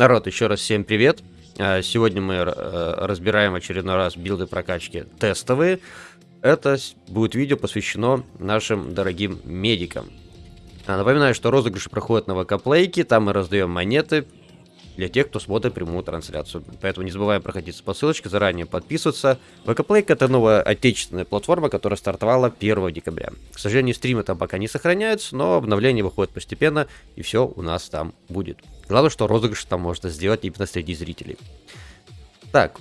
Народ, еще раз всем привет. А, сегодня мы э, разбираем очередной раз билды прокачки тестовые. Это будет видео посвящено нашим дорогим медикам. А, напоминаю, что розыгрыши проходят на ВК там мы раздаем монеты для тех, кто смотрит прямую трансляцию. Поэтому не забываем проходить по ссылочке, заранее подписываться. ВК это новая отечественная платформа, которая стартовала 1 декабря. К сожалению, стримы там пока не сохраняются, но обновления выходят постепенно, и все у нас там будет. Главное, что розыгрыш там можно сделать именно среди зрителей. Так,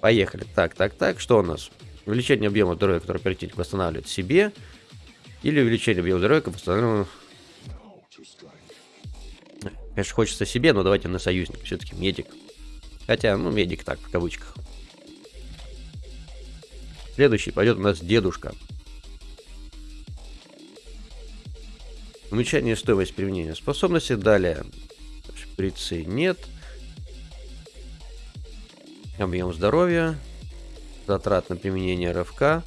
поехали. Так, так, так, что у нас? Увеличение объема здоровья, который оперативник восстанавливает себе, или увеличение объема здоровья, который восстанавливает Конечно, хочется себе, но давайте на союзник. Все-таки медик. Хотя, ну, медик так, в кавычках. Следующий пойдет у нас дедушка. Уменьшение стоимости применения способности. Далее. Шприцы нет. Объем здоровья. Затрат на применение РФК.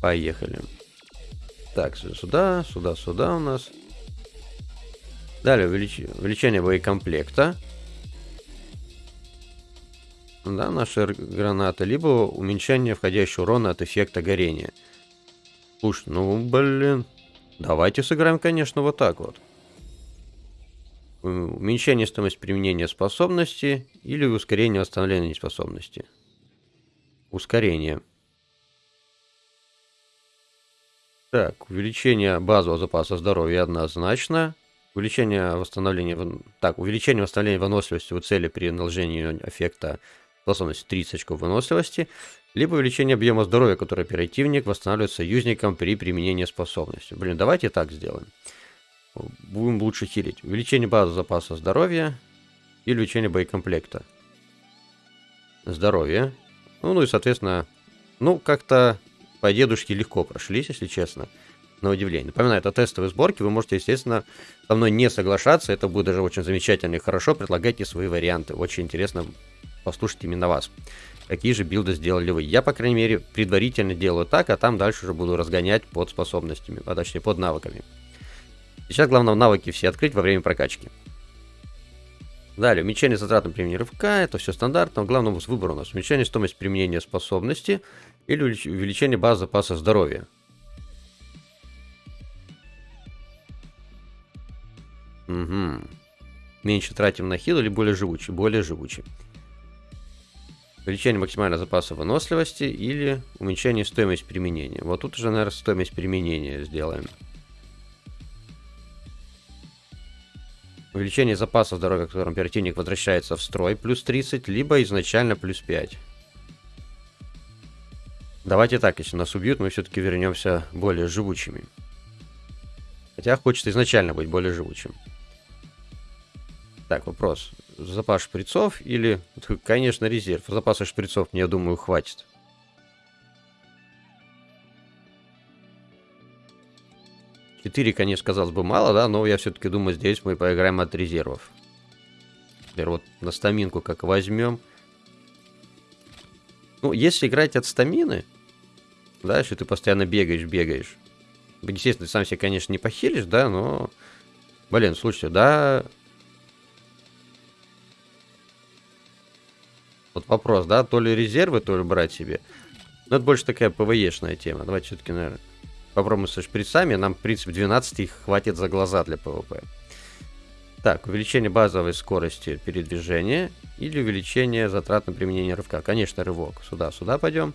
Поехали. Так, сюда, сюда, сюда у нас. Далее увелич... увеличение боекомплекта. Да, наши гранаты. Либо уменьшение входящего урона от эффекта горения. Уж, ну, блин. Давайте сыграем, конечно, вот так вот. Уменьшение стоимости применения способности или ускорение восстановления способности. Ускорение. Так, увеличение базового запаса здоровья однозначно. Увеличение восстановления... Так, увеличение восстановления выносливости у цели при наложении эффекта способности 30 очков выносливости. Либо увеличение объема здоровья, который оперативник восстанавливает союзникам при применении способности. Блин, давайте так сделаем. Будем лучше хилить. Увеличение базового запаса здоровья и увеличение боекомплекта. Здоровье. Ну, ну и, соответственно, ну, как-то по дедушке легко прошлись, если честно, на удивление. Напоминаю, это тестовые сборки, вы можете, естественно, со мной не соглашаться, это будет даже очень замечательно и хорошо, предлагайте свои варианты, очень интересно послушать именно вас. Какие же билды сделали вы? Я, по крайней мере, предварительно делаю так, а там дальше уже буду разгонять под способностями, а точнее под навыками. Сейчас главное навыки все открыть во время прокачки. Далее, уменьшение затрат на применение рывка, это все стандартно. Главное выбор у нас уменьшение стоимости применения способности или увеличение базы запаса здоровья. Угу. Меньше тратим на хил или более живучий? Более живучий. Увеличение максимального запаса выносливости или уменьшение стоимости применения. Вот тут уже, наверное, стоимость применения сделаем. Увеличение запаса здоровья, которым оперативник возвращается в строй, плюс 30, либо изначально плюс 5. Давайте так, если нас убьют, мы все-таки вернемся более живучими. Хотя хочется изначально быть более живучим. Так, вопрос. Запас шприцов или... Конечно, резерв. Запаса шприцов, мне, думаю, хватит. Четыре, конечно, казалось бы, мало, да, но я все-таки думаю, здесь мы поиграем от резервов. Теперь вот на стаминку как возьмем. Ну, если играть от стамины, да, если ты постоянно бегаешь, бегаешь. Естественно, ты сам себе, конечно, не похилишь, да, но... Блин, слушайте, да... Вот вопрос, да, то ли резервы, то ли брать себе. Но это больше такая PvE шная тема. Давайте все-таки, наверное, попробуем со шприцами. Нам, в принципе, 12 их хватит за глаза для PvP. Так, увеличение базовой скорости передвижения или увеличение затрат на применение рывка. Конечно, рывок. Сюда, сюда пойдем.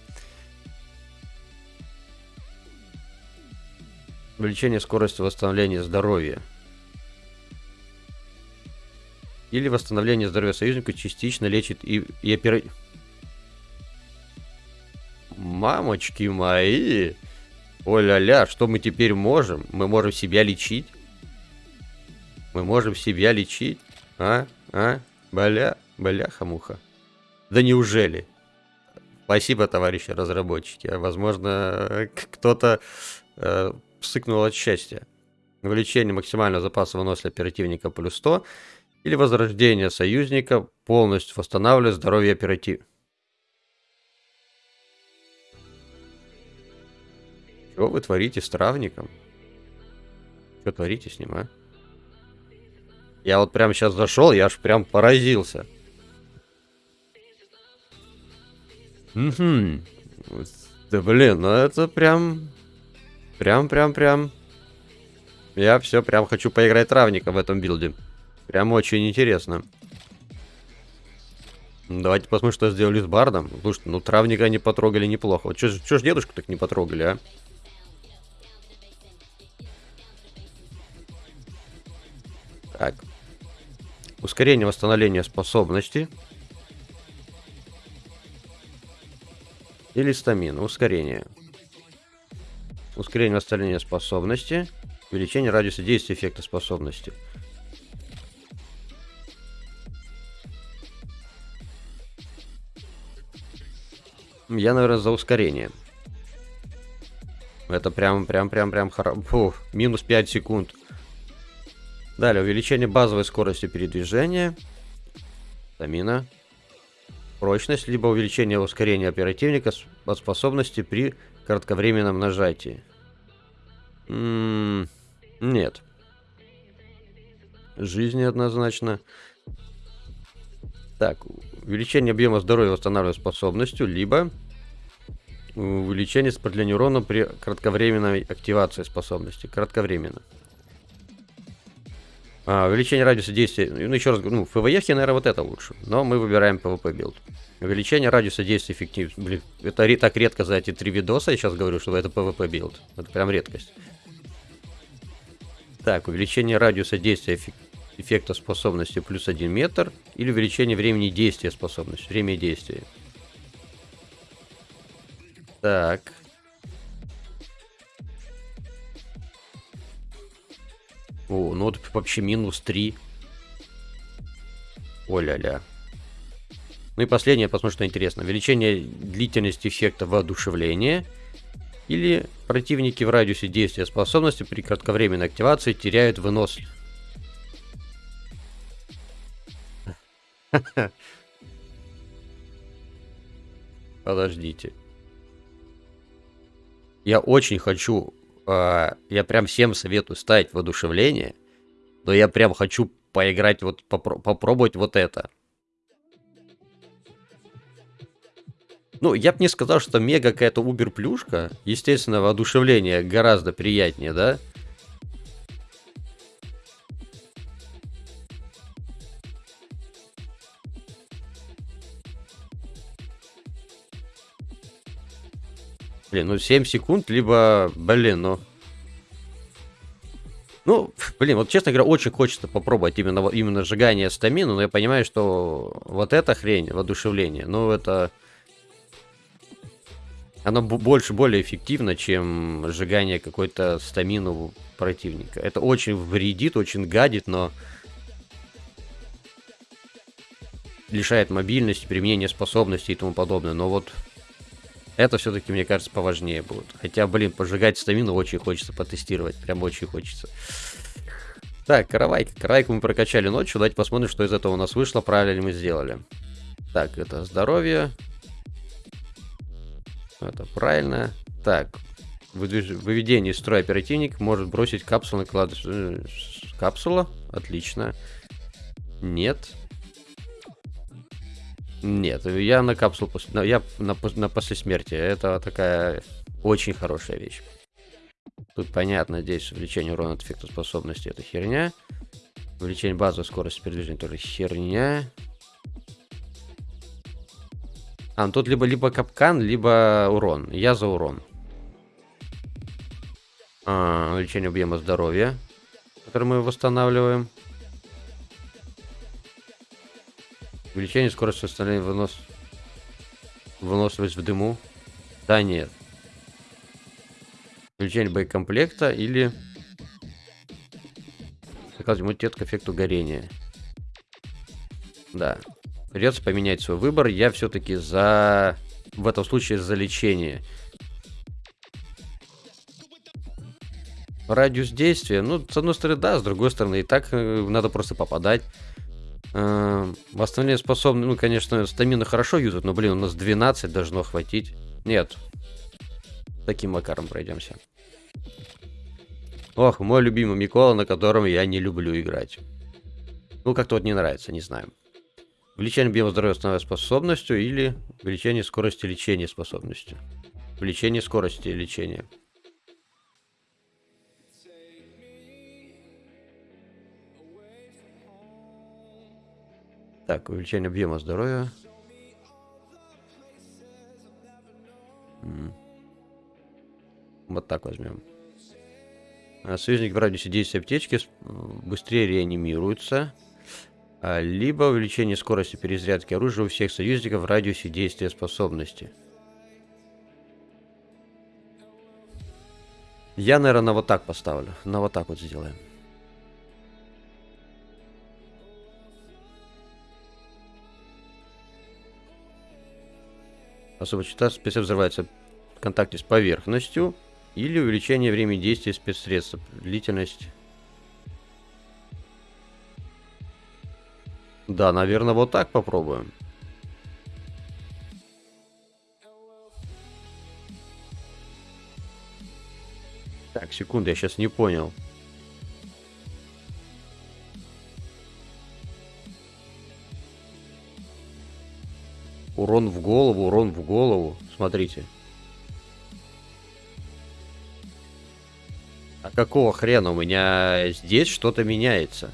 Увеличение скорости восстановления здоровья. Или восстановление здоровья союзника частично лечит и, и опера... Мамочки мои! О-ля-ля, что мы теперь можем? Мы можем себя лечить? Мы можем себя лечить? А? А? Бля? Бляха-муха. Да неужели? Спасибо, товарищи разработчики. Возможно, кто-то э, псыкнул от счастья. Увеличение максимального запаса выносливости оперативника плюс 100 или возрождение союзника полностью восстанавливает здоровье оператив. Что вы творите с травником? Что творите с ним, а? Я вот прям сейчас зашел, я аж прям поразился. Угу. Да блин, ну это прям... Прям, прям, прям... Я все прям хочу поиграть травника в этом билде. Прям очень интересно. Давайте посмотрим, что сделали с бардом. Слушай, ну травника они потрогали неплохо. Вот что ж дедушку так не потрогали, а? Так. Ускорение восстановления способности. Или стамина. Ускорение. Ускорение восстановления способности. Увеличение радиуса действия эффекта способности. Я, наверное, за ускорение. Это прям, прям, прям, прям хорошо. Минус 5 секунд. Далее, увеличение базовой скорости передвижения. Стамина. Прочность, либо увеличение ускорения оперативника от способности при кратковременном нажатии. Нет. Жизни однозначно. Так, увеличение объема здоровья восстанавливает способностью, либо увеличение сопротивления урона при кратковременной активации способности. Кратковременно. А, увеличение радиуса действия. Ну, еще раз, ну, в PvE, наверное, вот это лучше. Но мы выбираем PvP build. Увеличение радиуса действия эффектив. Блин, это так редко за эти три видоса, я сейчас говорю, что это PvP build. Это прям редкость. Так, увеличение радиуса действия эффек... эффекта способности плюс 1 метр. Или увеличение времени действия способности. Время действия. Так. О, ну вот вообще минус 3. О-ля-ля. Ну и последнее, посмотрим, что интересно. Увеличение длительности эффекта воодушевления. Или противники в радиусе действия способности при кратковременной активации теряют вынос. Подождите. Я очень хочу э, я прям всем советую ставить воодушевление, но я прям хочу поиграть, вот попро попробовать вот это. Ну, я бы не сказал, что мега какая-то убер-плюшка. Естественно, воодушевление гораздо приятнее, да? Блин, ну 7 секунд, либо, блин, ну... Ну, блин, вот честно говоря, очень хочется попробовать именно, именно сжигание стамину, но я понимаю, что вот эта хрень, воодушевление, ну это... Оно больше, более эффективно, чем сжигание какой-то стамину противника. Это очень вредит, очень гадит, но... Лишает мобильности, применения способностей и тому подобное. Но вот это все-таки, мне кажется, поважнее будет. Хотя, блин, пожигать стамину очень хочется потестировать. Прям очень хочется. Так, каравайка. Каравайку мы прокачали ночью. Давайте посмотрим, что из этого у нас вышло. Правильно ли мы сделали. Так, это здоровье. Это правильно. Так, выведение из строя оперативник может бросить капсулу на кладбище. Э, капсула? Отлично. Нет. Нет, я на капсулу, я на, на после смерти. Это такая очень хорошая вещь. Тут понятно, здесь увеличение урона от эффекта способности это херня. Увеличение базовой скорости передвижения тоже херня. А, ну тут либо, либо капкан, либо урон. Я за урон. А, увеличение объема здоровья, который мы восстанавливаем. Увеличение скорости восстановления вынос... выносливость в дыму. Да, нет. Увеличение боекомплекта или... Заказывать иммунитет к эффекту горения. Да. Придется поменять свой выбор. Я все-таки за... В этом случае за лечение. Радиус действия. Ну, с одной стороны, да, с другой стороны, и так э, надо просто попадать. Э, восстановление способны, ну, конечно, стамина хорошо юзают, но, блин, у нас 12 должно хватить. Нет. Таким макаром пройдемся. Ох, мой любимый Микола, на котором я не люблю играть. Ну, как-то вот не нравится, не знаю. Увеличение объема здоровья становится способностью или увеличение скорости лечения способностью. Увеличение скорости лечения. Так, увеличение объема здоровья. Вот так возьмем. А, союзник в радиусе действия аптечки быстрее реанимируется. А, либо увеличение скорости перезарядки оружия у всех союзников в радиусе действия способности. Я, наверное, на вот так поставлю. На вот так вот сделаем. Особо частота специально взрывается в контакте с поверхностью или увеличение времени действия спецсредств. Длительность. Да, наверное, вот так попробуем. Так, секунду, я сейчас не понял. Урон в голову, урон в голову. Смотрите. А какого хрена? У меня здесь что-то меняется.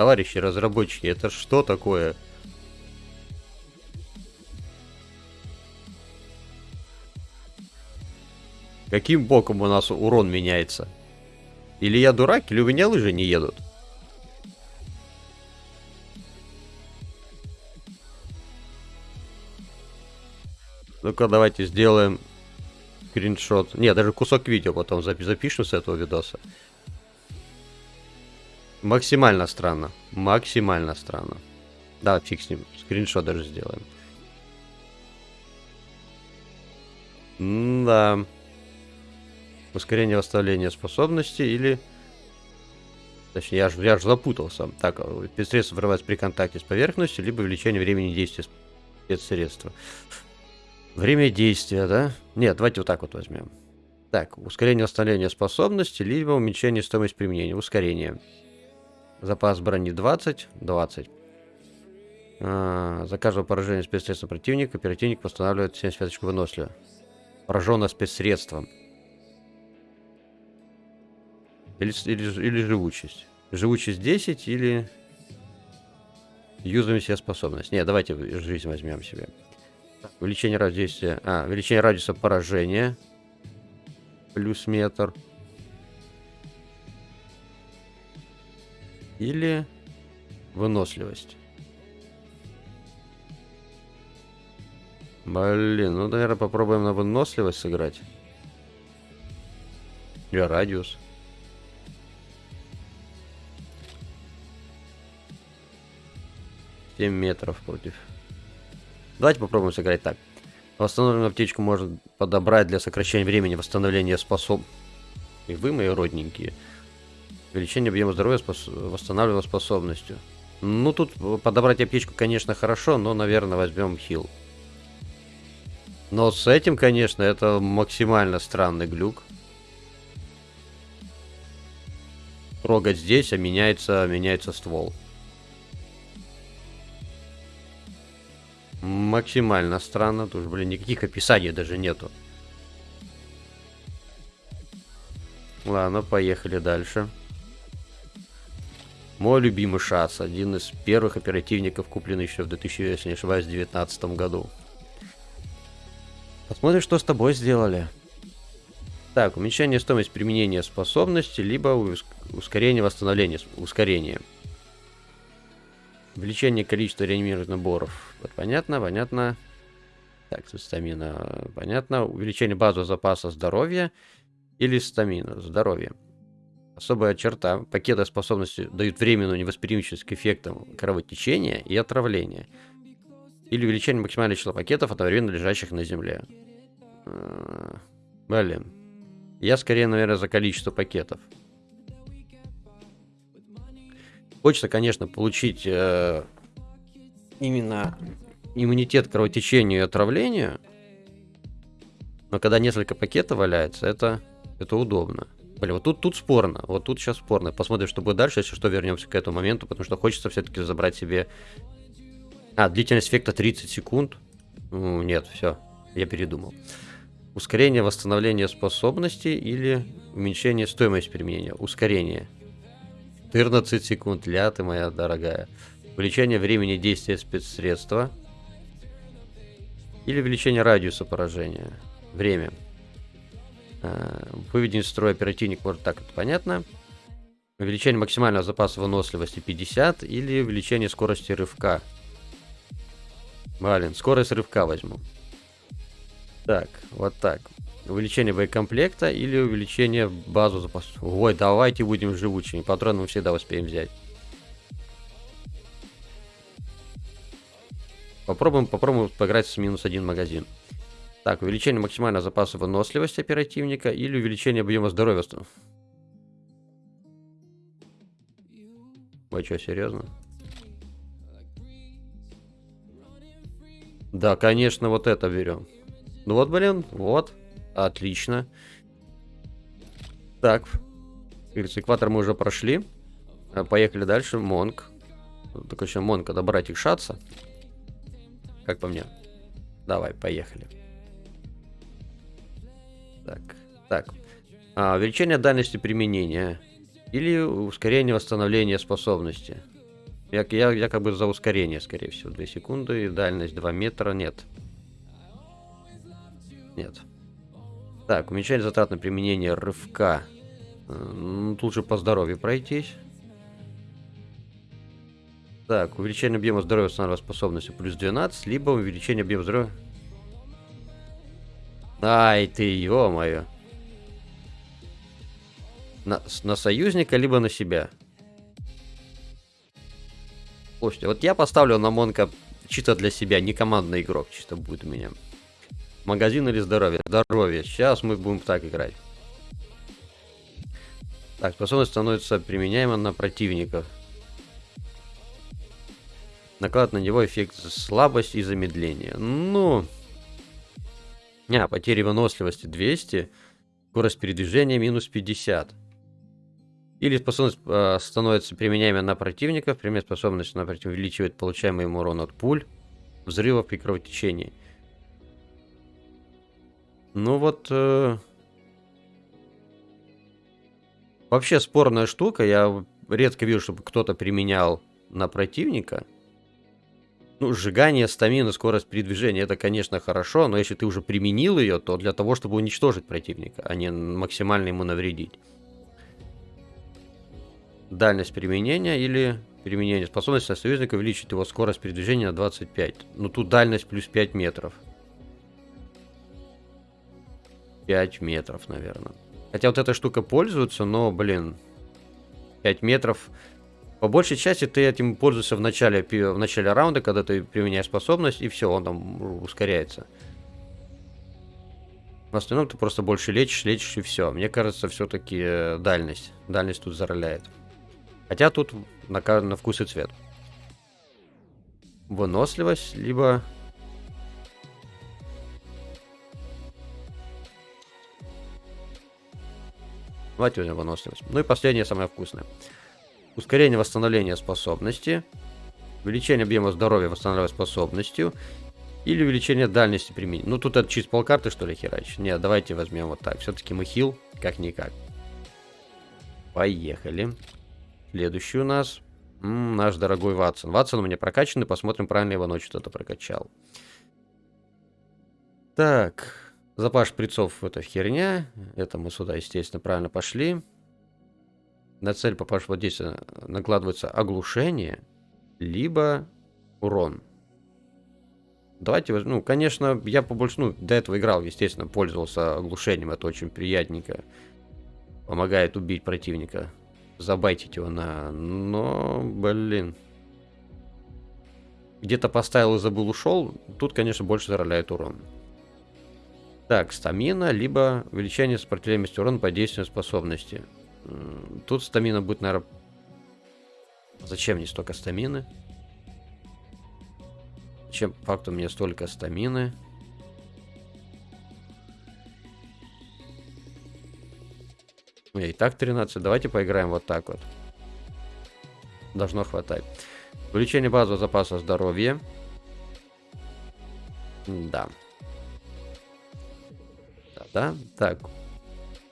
Товарищи разработчики, это что такое? Каким боком у нас урон меняется? Или я дурак, или у меня лыжи не едут? Ну-ка, давайте сделаем скриншот. Не, даже кусок видео потом запишем с этого видоса. Максимально странно. Максимально странно. Да, фиг с ним. Скриншот даже сделаем. Да. Ускорение восстановления способности или... Точнее, я же я ж запутался. Так, спецсредство врывается при контакте с поверхностью, либо увеличение времени действия спецсредства. Время действия, да? Нет, давайте вот так вот возьмем. Так, ускорение восстановления способности, либо уменьшение стоимости применения. Ускорение. Запас брони 20, 20. А, за каждого поражения спецсредства противника оперативник восстанавливает 75 очков выносливо. Пораженное спецсредством. Или, или, или живучесть. Живучесть 10 или юзаем себе способность. Не, давайте жизнь возьмем себе. Увеличение радиуса... А, увеличение радиуса поражения. Плюс метр. Или выносливость. Блин, ну, наверное, попробуем на выносливость сыграть. Или радиус. Семь метров против Давайте попробуем сыграть так. Восстановленную аптечку можно подобрать для сокращения времени восстановления способ... И вы, мои родненькие. Увеличение объема здоровья спос... восстанавливаемой способностью. Ну, тут подобрать аптечку, конечно, хорошо, но, наверное, возьмем хил. Но с этим, конечно, это максимально странный глюк. Трогать здесь, а меняется, меняется ствол. Максимально странно. Тут, блин, никаких описаний даже нету. Ладно, поехали дальше. Мой любимый шас. Один из первых оперативников, купленный еще в 2000, если не ошибаюсь, 2019 году. Посмотрим, что с тобой сделали. Так, уменьшение стоимости применения способности, либо ускорение восстановления. Ускорение. Увеличение количества реанимированных наборов. Вот, понятно, понятно. Так, стамина, понятно. Увеличение базового запаса здоровья или стамина, здоровье. Особая черта. Пакеты способности дают временную невосприимчивость к эффектам кровотечения и отравления. Или увеличение максимального числа пакетов, одновременно лежащих на земле. А, блин. Я скорее, наверное, за количество пакетов. Хочется, конечно, получить э, именно иммунитет к кровотечению и отравлению. Но когда несколько пакетов валяется, это, это удобно. Блин, вот тут, тут спорно. Вот тут сейчас спорно. Посмотрим, что будет дальше, если что, вернемся к этому моменту, потому что хочется все-таки забрать себе... А, длительность эффекта 30 секунд. Ну, нет, все, я передумал. Ускорение восстановления способностей или уменьшение стоимости применения. Ускорение. 14 секунд, ля ты моя дорогая. Увеличение времени действия спецсредства. Или увеличение радиуса поражения. Время. А, выведение из строя оперативник, может так, это понятно. Увеличение максимального запаса выносливости 50 или увеличение скорости рывка. Блин, скорость рывка возьму. Так, вот так. Увеличение боекомплекта или увеличение базу запаса. Ой, давайте будем живучими. Патроны мы всегда успеем взять. Попробуем, попробуем поиграть с минус один магазин. Так, увеличение максимального запаса выносливости оперативника или увеличение объема здоровья. Вы что, серьезно? Да, конечно, вот это берем. Ну вот, блин, вот. Отлично. Так. Экватор мы уже прошли. А, поехали дальше. Монк. Только еще Монка добрать их шатса. Как по мне? Давай, поехали. Так, так. А, увеличение дальности применения. Или ускорение восстановления способности. Я, я, бы за ускорение, скорее всего. 2 секунды. И дальность 2 метра. Нет. Нет. Так, уменьшение затрат на применение рывка. Э, ну, тут же по здоровью пройтись. Так, увеличение объема здоровья восстанавливает способности плюс 12, либо увеличение объема здоровья Ай ты, ё-моё. На, на союзника, либо на себя. Слушайте, вот я поставлю на Монка чисто для себя, не командный игрок, чисто будет у меня. Магазин или здоровье? Здоровье. Сейчас мы будем так играть. Так, способность становится применяема на противников. Наклад на него эффект слабость и замедление. Ну... А, потери выносливости 200. Скорость передвижения минус 50. Или способность э, становится применяемой на противников. Пример способность на против увеличивает получаемый им урон от пуль, взрывов при кровотечении. Ну вот... Э... Вообще спорная штука. Я редко вижу, чтобы кто-то применял на противника. Ну, сжигание стамины, скорость передвижения, это, конечно, хорошо, но если ты уже применил ее, то для того, чтобы уничтожить противника, а не максимально ему навредить. Дальность применения или применение способности союзника увеличит его скорость передвижения на 25. Ну, тут дальность плюс 5 метров. 5 метров, наверное. Хотя вот эта штука пользуется, но, блин, 5 метров по большей части ты этим пользуешься в начале, в начале раунда, когда ты применяешь способность, и все, он там ускоряется. В остальном ты просто больше лечишь, лечишь и все. Мне кажется, все-таки э, дальность. Дальность тут зароляет. Хотя тут на, на вкус и цвет. Выносливость, либо... Давайте возьмем выносливость. Ну и последнее, самое вкусное. Ускорение восстановления способности. Увеличение объема здоровья восстанавливая способностью. Или увеличение дальности применения. Ну, тут это чисто полкарты, что ли, херач? Нет, давайте возьмем вот так. Все-таки мы хил, как-никак. Поехали. Следующий у нас м -м, наш дорогой Ватсон. Ватсон у меня прокачанный, посмотрим, правильно его ночью кто-то прокачал. Так, запас шприцов это херня. Это мы сюда, естественно, правильно пошли на цель попавшего действия накладывается оглушение, либо урон. Давайте, ну, конечно, я побольше, ну, до этого играл, естественно, пользовался оглушением, это очень приятненько. Помогает убить противника, забайтить его на... Но, блин. Где-то поставил и забыл, ушел, тут, конечно, больше зароляет урон. Так, стамина, либо увеличение сопротивляемости урона по действию способности. Тут стамина будет, наверное... Зачем мне столько стамины? Чем факту мне столько стамины? У меня и так 13. Давайте поиграем вот так вот. Должно хватать. Увеличение базового запаса здоровья. Да. Да, да. Так.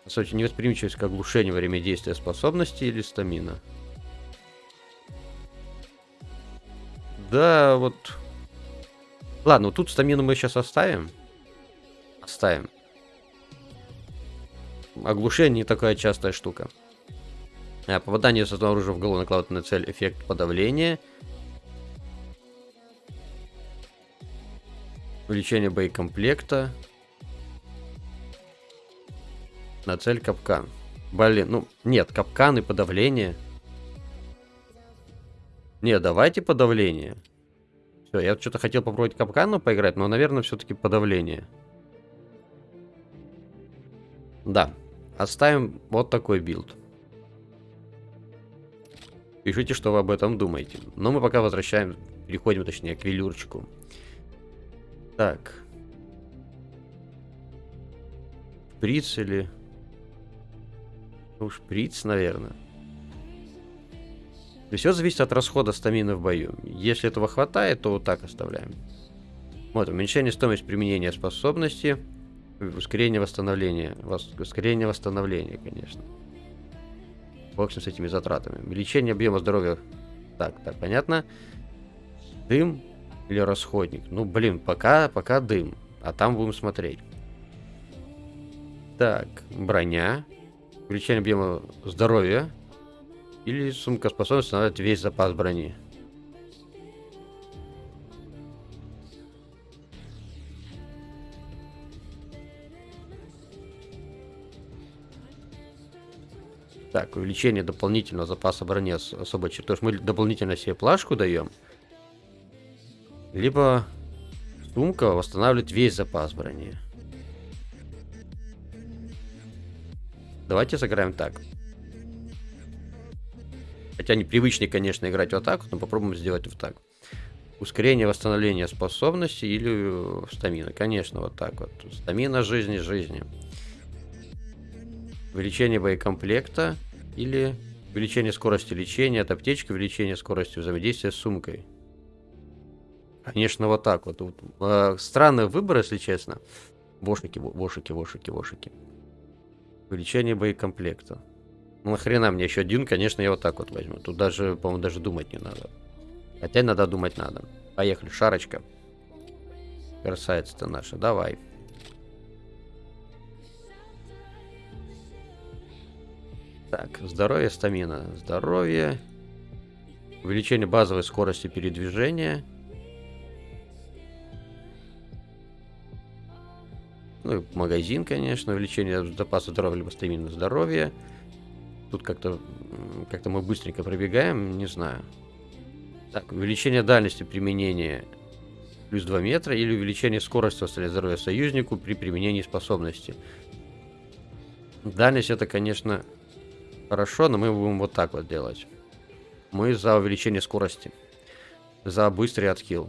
Кстати, невосприимчивость к оглушению во время действия способности или стамина. Да, вот... Ладно, тут стамину мы сейчас оставим. Оставим. Оглушение такая частая штука. А, попадание с оружия в голову накладывает на цель эффект подавления. Увеличение боекомплекта. На цель капкан. Блин, ну, нет, капкан и подавление. Не, давайте подавление. Все, я что-то хотел попробовать капкану поиграть, но, наверное, все-таки подавление. Да, оставим вот такой build. Пишите, что вы об этом думаете. Но мы пока возвращаем, переходим, точнее, к велюрчику. Так. Шприц или... Ну, шприц, наверное. Все зависит от расхода стамины в бою. Если этого хватает, то вот так оставляем. Вот, уменьшение стоимости применения способности. Ускорение восстановления. Вос... Ускорение восстановления, конечно. В общем, с этими затратами. Увеличение объема здоровья. Так, так, понятно. Дым или расходник. Ну, блин, пока, пока дым. А там будем смотреть. Так, броня. Увеличение объема здоровья. Или сумка способность устанавливать весь запас брони. Так, увеличение дополнительного запаса брони особо черт. То есть мы дополнительно себе плашку даем. Либо сумка восстанавливает весь запас брони. Давайте сыграем так. Хотя непривычнее, конечно, играть вот так, но попробуем сделать вот так. Ускорение восстановления способности или э, стамина. Конечно, вот так вот. Стамина жизни, жизни. Увеличение боекомплекта или увеличение скорости лечения от аптечки, увеличение скорости взаимодействия с сумкой. Конечно, вот так вот. Э, странный выбор, если честно. Вошики, вошики, вошики, вошики. Увеличение боекомплекта. Ну нахрена мне еще один, конечно, я вот так вот возьму. Тут даже, по-моему, даже думать не надо. Хотя надо думать надо. Поехали, шарочка. Красавица-то наша, давай. Так, здоровье, стамина. Здоровье. Увеличение базовой скорости передвижения. Ну, магазин, конечно. Увеличение запаса здоровья, либо стамина здоровья. Тут как-то как-то мы быстренько пробегаем, не знаю. Так, увеличение дальности применения плюс 2 метра или увеличение скорости восстановления здоровья союзнику при применении способности. Дальность это, конечно, хорошо, но мы будем вот так вот делать. Мы за увеличение скорости. За быстрый отхил.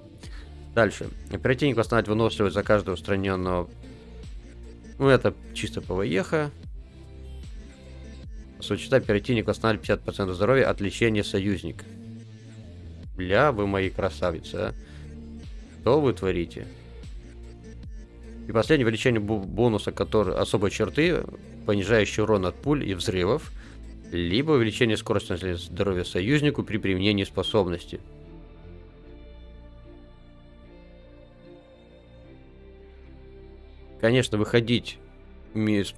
Дальше. Оперативник восстанавливает выносливость за каждого устраненного. Ну, это чисто ПВЕХа. Сочета оперативник восстанавливает 50% здоровья от лечения союзник. Бля, вы мои красавицы, а. Что вы творите? И последнее увеличение бонуса, который особой черты, понижающий урон от пуль и взрывов, либо увеличение скорости здоровья союзнику при применении способности. Конечно, выходить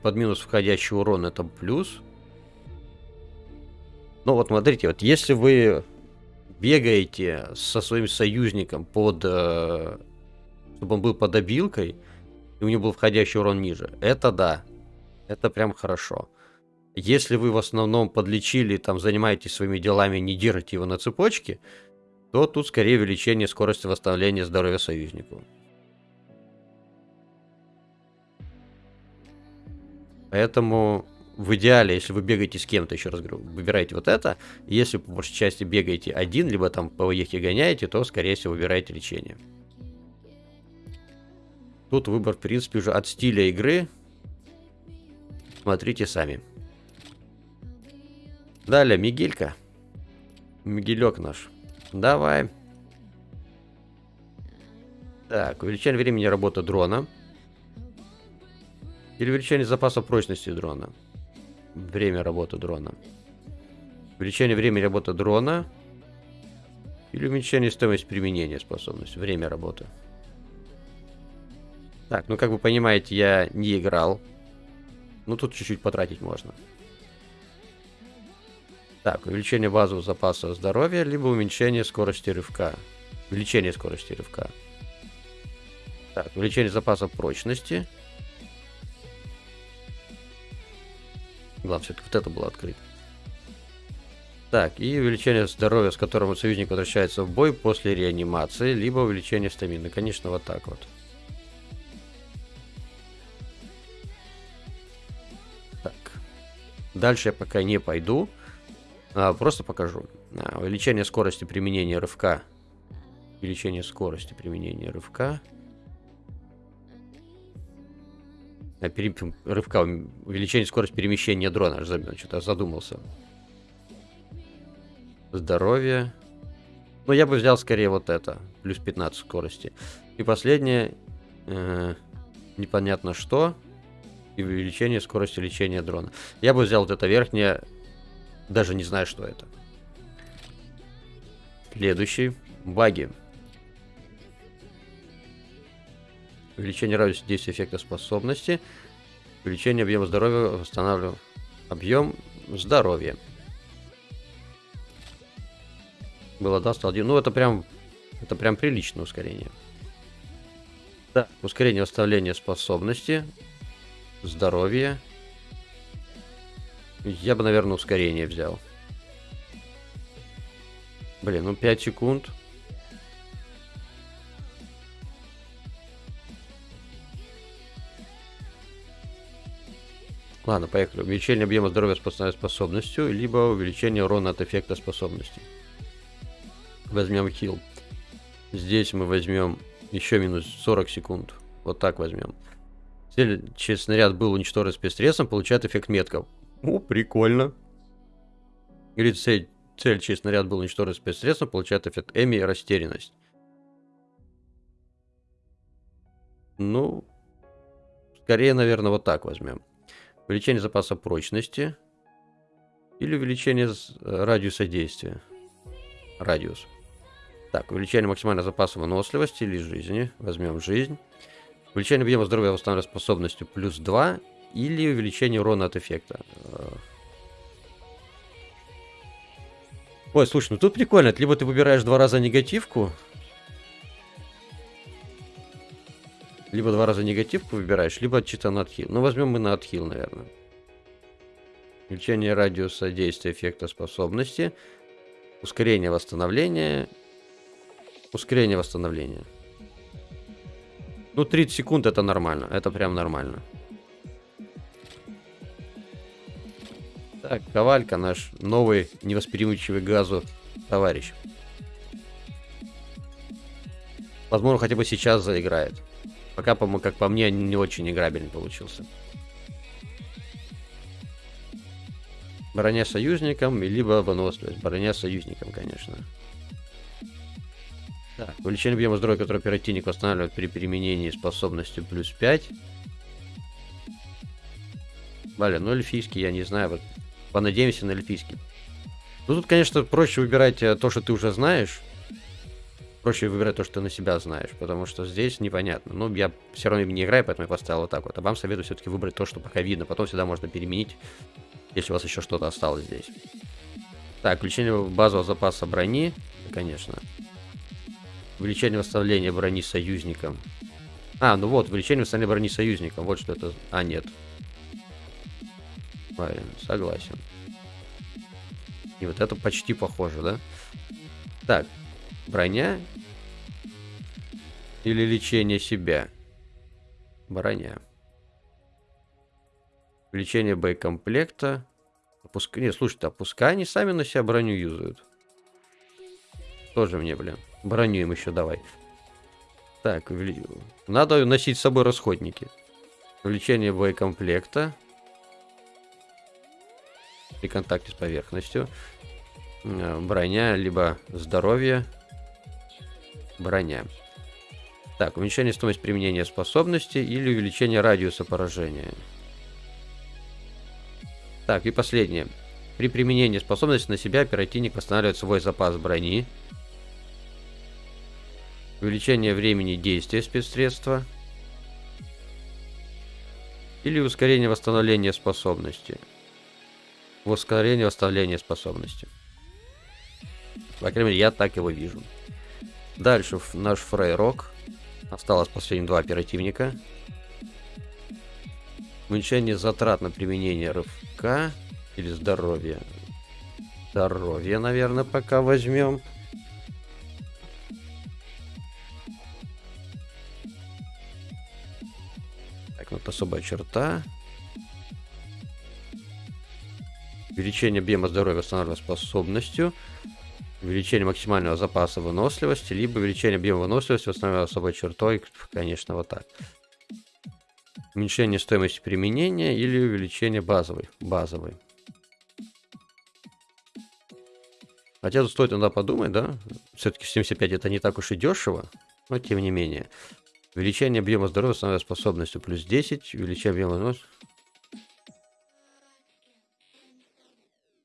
под минус входящий урон это плюс, ну вот смотрите, вот если вы бегаете со своим союзником под... Э, чтобы он был под обилкой, и у него был входящий урон ниже, это да. Это прям хорошо. Если вы в основном подлечили, там занимаетесь своими делами, не держите его на цепочке, то тут скорее увеличение скорости восстановления здоровья союзнику. Поэтому в идеале, если вы бегаете с кем-то, еще раз говорю, выбирайте вот это. Если по большей части бегаете один, либо там по воехе гоняете, то, скорее всего, выбирайте лечение. Тут выбор, в принципе, уже от стиля игры. Смотрите сами. Далее, Мигелька. Мигелек наш. Давай. Так, увеличение времени работы дрона. Или увеличение запаса прочности дрона. Время работы дрона. Увеличение времени работы дрона. Или уменьшение стоимости применения способности. Время работы. Так, ну как вы понимаете, я не играл. Ну тут чуть-чуть потратить можно. Так, увеличение базового запаса здоровья, либо уменьшение скорости рывка. Увеличение скорости рывка. Так, увеличение запаса прочности. Главное, все-таки вот это было открыто. Так, и увеличение здоровья, с которым союзник возвращается в бой после реанимации, либо увеличение стамины. Конечно, вот так вот. Так. Дальше я пока не пойду. А, просто покажу. А, увеличение скорости применения рывка. Увеличение скорости применения рывка. Рывка. Увеличение скорости перемещения дрона. Что-то задумался. Здоровье. Ну, я бы взял скорее вот это. Плюс 15 скорости. И последнее. Э, непонятно что. И увеличение скорости лечения дрона. Я бы взял вот это верхнее. Даже не знаю, что это. Следующий. Баги. Увеличение радиуса действия эффекта способности. Увеличение объема здоровья. Восстанавливаю объем здоровья. Было, да, стал один. Ну, это прям, это прям приличное ускорение. Да, ускорение восстановления способности, здоровье. Я бы, наверное, ускорение взял. Блин, ну 5 секунд. Ладно, поехали. Увеличение объема здоровья с способностью, либо увеличение урона от эффекта способности возьмем хил. Здесь мы возьмем еще минус 40 секунд. Вот так возьмем. Цель через снаряд был уничтожен спецсредством, получает эффект метков. О, прикольно. Говорит, цель, цель через снаряд был уничтожен спецсредством, получает эффект Эми и растерянность. Ну, скорее, наверное, вот так возьмем. Увеличение запаса прочности. Или увеличение э, радиуса действия. Радиус. Так, увеличение максимального запаса выносливости или жизни. Возьмем жизнь. Увеличение объема здоровья восстановленной способностью плюс 2. Или увеличение урона от эффекта. Ой, слушай, ну тут прикольно. Либо ты выбираешь два раза негативку. Либо два раза негативку выбираешь, либо на отхил. Ну, возьмем мы на отхил, наверное. Увеличение радиуса действия эффекта способности. Ускорение восстановления Ускорение восстановления. Ну, 30 секунд это нормально. Это прям нормально. Так, Ковалька наш новый невосприимчивый газу товарищ. Возможно, хотя бы сейчас заиграет. Пока, по как по мне, не очень играбельный получился. Броня союзникам, либо выносливость. Броня союзникам, конечно. Так, увеличение объема здоровья, который оперативник восстанавливает при применении способностью плюс 5. Блин, ну эльфийский, я не знаю, вот понадеемся на эльфийский. Ну тут, конечно, проще выбирать э, то, что ты уже знаешь. Проще выбирать то, что на себя знаешь, потому что здесь непонятно. Ну, я все равно не играю, поэтому я поставил вот так вот. А вам советую все-таки выбрать то, что пока видно. Потом всегда можно переменить, если у вас еще что-то осталось здесь. Так, включение базового запаса брони, конечно. Увеличение восстановления брони союзникам. А, ну вот, увеличение восстановления брони союзникам. Вот что это... А, нет. Правильно, согласен. И вот это почти похоже, да? Так, броня или лечение себя? Броня. Увеличение боекомплекта. Опуск... Не, слушайте, а пускай они сами на себя броню юзают. Тоже мне, блин. Броню им еще давай. Так, надо носить с собой расходники. Увеличение боекомплекта. при контакте с поверхностью. Э, броня, либо здоровье. Броня. Так, уменьшение стоимости применения способности или увеличение радиуса поражения. Так, и последнее. При применении способности на себя оперативник восстанавливает свой запас брони. Увеличение времени действия спецсредства. Или ускорение восстановления способности. Ускорение восстановления способности. По крайней мере, я так его вижу. Дальше наш фрейрок. Осталось последние два оперативника. Уменьшение затрат на применение рывка или здоровье. Здоровье, наверное, пока возьмем. Так, вот особая черта. Увеличение объема здоровья восстанавливает способностью. Увеличение максимального запаса выносливости, либо увеличение объема выносливости восстанавливая особой чертой. Конечно, вот так. Уменьшение стоимости применения или увеличение базовой. Базовой. Хотя тут стоит иногда подумать, да? Все-таки 75 это не так уж и дешево, но тем не менее. Увеличение объема здоровья становится способностью плюс 10, увеличение объема вынос.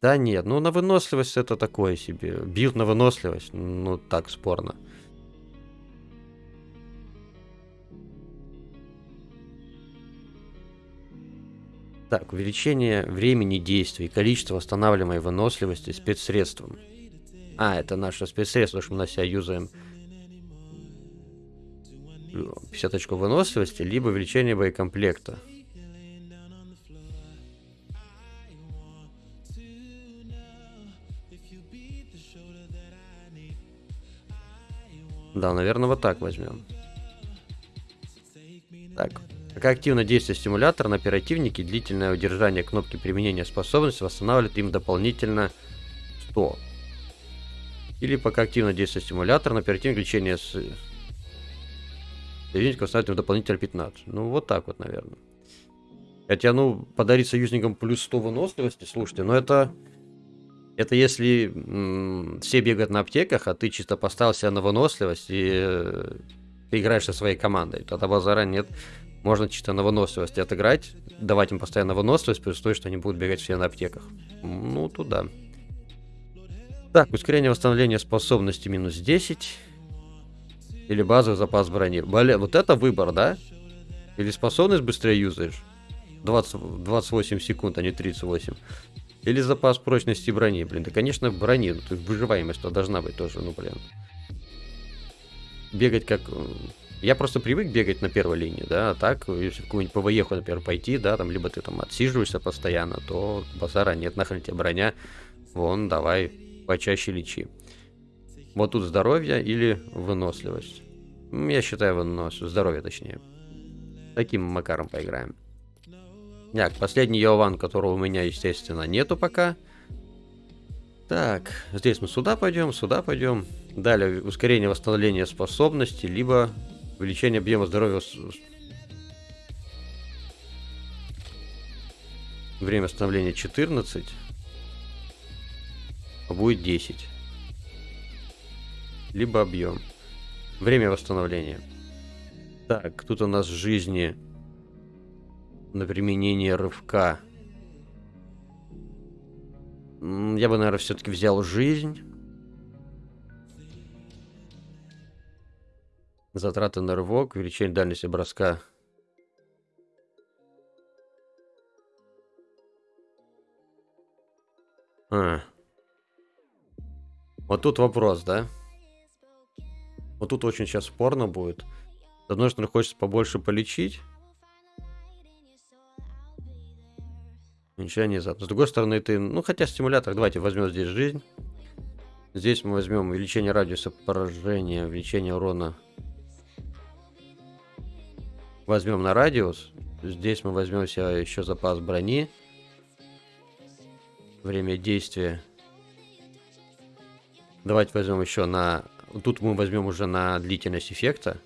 Да нет, ну на выносливость это такое себе. Билд на выносливость, ну так спорно. Так, увеличение времени действий, количество восстанавливаемой выносливости спецсредством. А, это наше спецсредство, что мы на себя юзаем 50 очков выносливости, либо увеличение боекомплекта. Да, наверное, вот так возьмем. Так. Пока активно действует стимулятор на оперативнике, длительное удержание кнопки применения способности восстанавливает им дополнительно 100. Или пока активно действует стимулятор, на оперативник лечение с... Союзников восстанавливает им дополнительно 15. Ну, вот так вот, наверное. Хотя, ну, подарить союзникам плюс 100 выносливости, слушайте, но это... Это если все бегают на аптеках, а ты чисто поставил себя на выносливость и э, ты играешь со своей командой. Тогда базара нет. Можно чисто на выносливость отыграть, давать им постоянно выносливость, при условии, что они будут бегать все на аптеках. Ну, туда. Так, ускорение восстановления способности минус 10. Или базовый запас брони. Блин, вот это выбор, да? Или способность быстрее юзаешь? 20, 28 секунд, а не 38. Или запас прочности брони. Блин, да, конечно, брони. Ну, то есть выживаемость -то должна быть тоже, ну, блин. Бегать как... Э, я просто привык бегать на первой линии, да, а так, если какую-нибудь ПВЕху, например, пойти, да, там, либо ты там отсиживаешься постоянно, то базара нет, нахрен тебе броня, вон, давай, почаще лечи. Вот тут здоровье или выносливость. Я считаю вынос, здоровье точнее. Таким макаром поиграем. Так, последний Йован, которого у меня, естественно, нету пока. Так, здесь мы сюда пойдем, сюда пойдем. Далее ускорение восстановления способности, либо увеличение объема здоровья. Время восстановления 14. А будет 10. Либо объем. Время восстановления. Так, тут у нас жизни на применение рывка. Я бы, наверное, все-таки взял жизнь. Затраты на рывок, увеличение дальности броска. А. Вот тут вопрос, да? Вот тут очень сейчас спорно будет. С одной стороны, хочется побольше полечить. Уменьшение зад. С другой стороны, ты... Ну, хотя стимулятор, давайте возьмем здесь жизнь. Здесь мы возьмем увеличение радиуса поражения, увеличение урона. Возьмем на радиус. Здесь мы возьмем себе еще запас брони. Время действия. Давайте возьмем еще на... Тут мы возьмем уже на длительность эффекта.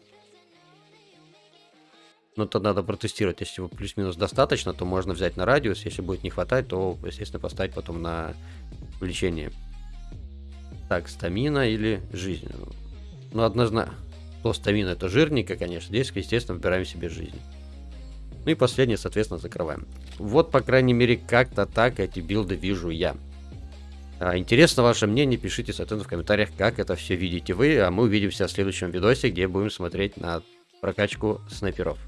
Но то надо протестировать. Если плюс-минус достаточно, то можно взять на радиус. Если будет не хватать, то, естественно, поставить потом на лечение. Так, стамина или жизнь? Ну, однозначно. То стамина это жирненько, конечно. Здесь, естественно, выбираем себе жизнь. Ну и последнее, соответственно, закрываем. Вот, по крайней мере, как-то так эти билды вижу я. А, интересно ваше мнение, пишите, соответственно, в комментариях, как это все видите вы, а мы увидимся в следующем видосе, где будем смотреть на прокачку снайперов.